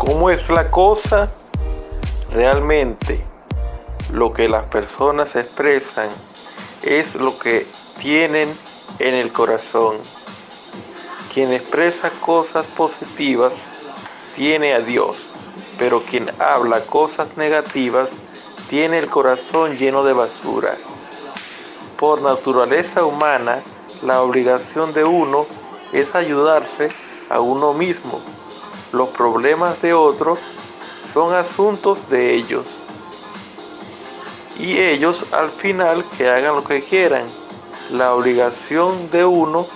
¿Cómo es la cosa? Realmente lo que las personas expresan es lo que tienen en el corazón. Quien expresa cosas positivas tiene a Dios, pero quien habla cosas negativas tiene el corazón lleno de basura. Por naturaleza humana, la obligación de uno es ayudarse a uno mismo. Los problemas de otros son asuntos de ellos. Y ellos al final que hagan lo que quieran. La obligación de uno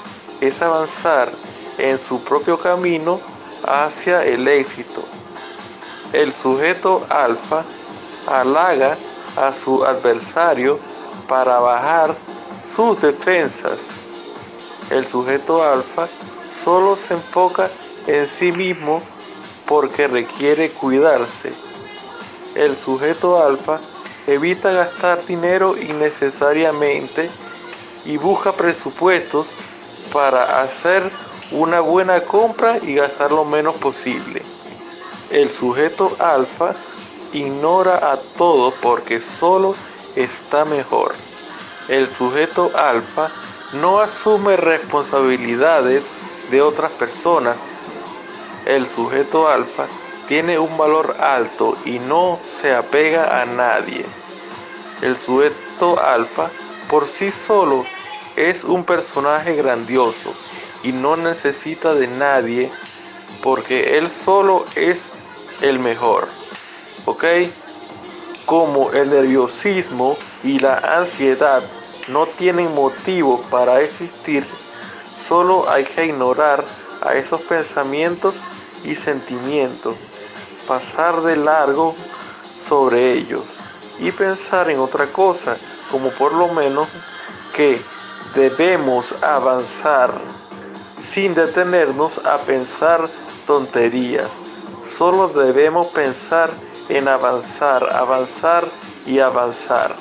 es avanzar en su propio camino hacia el éxito. El sujeto alfa halaga a su adversario para bajar sus defensas. El sujeto alfa solo se enfoca en sí mismo porque requiere cuidarse. El sujeto alfa evita gastar dinero innecesariamente y busca presupuestos para hacer una buena compra y gastar lo menos posible. El sujeto alfa ignora a todo porque solo está mejor. El sujeto alfa no asume responsabilidades de otras personas. El sujeto alfa tiene un valor alto y no se apega a nadie. El sujeto alfa por sí solo es un personaje grandioso y no necesita de nadie porque él solo es el mejor. ¿Ok? Como el nerviosismo y la ansiedad no tienen motivo para existir, solo hay que ignorar a esos pensamientos y sentimientos, pasar de largo sobre ellos y pensar en otra cosa, como por lo menos que debemos avanzar sin detenernos a pensar tonterías. Solo debemos pensar en avanzar, avanzar y avanzar.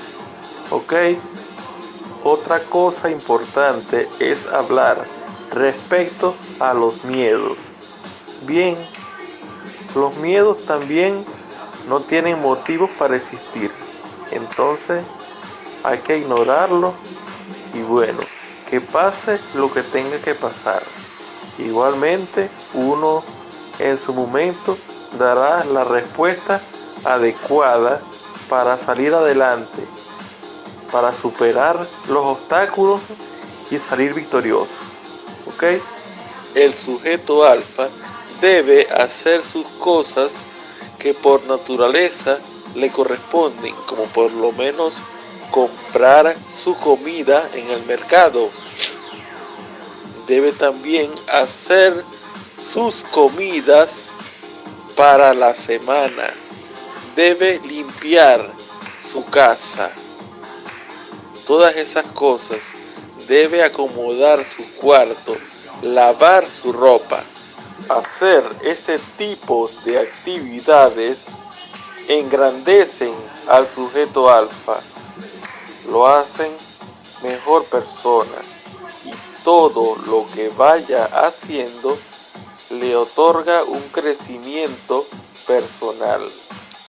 ¿Ok? Otra cosa importante es hablar respecto a los miedos. Bien, los miedos también no tienen motivos para existir. Entonces hay que ignorarlo y bueno, que pase lo que tenga que pasar. Igualmente, uno en su momento dará la respuesta adecuada para salir adelante, para superar los obstáculos y salir victorioso. ¿Ok? El sujeto alfa debe hacer sus cosas que por naturaleza le corresponden, como por lo menos comprar su comida en el mercado debe también hacer sus comidas para la semana. Debe limpiar su casa. Todas esas cosas. Debe acomodar su cuarto, lavar su ropa. Hacer ese tipo de actividades engrandecen al sujeto alfa. Lo hacen mejor persona todo lo que vaya haciendo le otorga un crecimiento personal.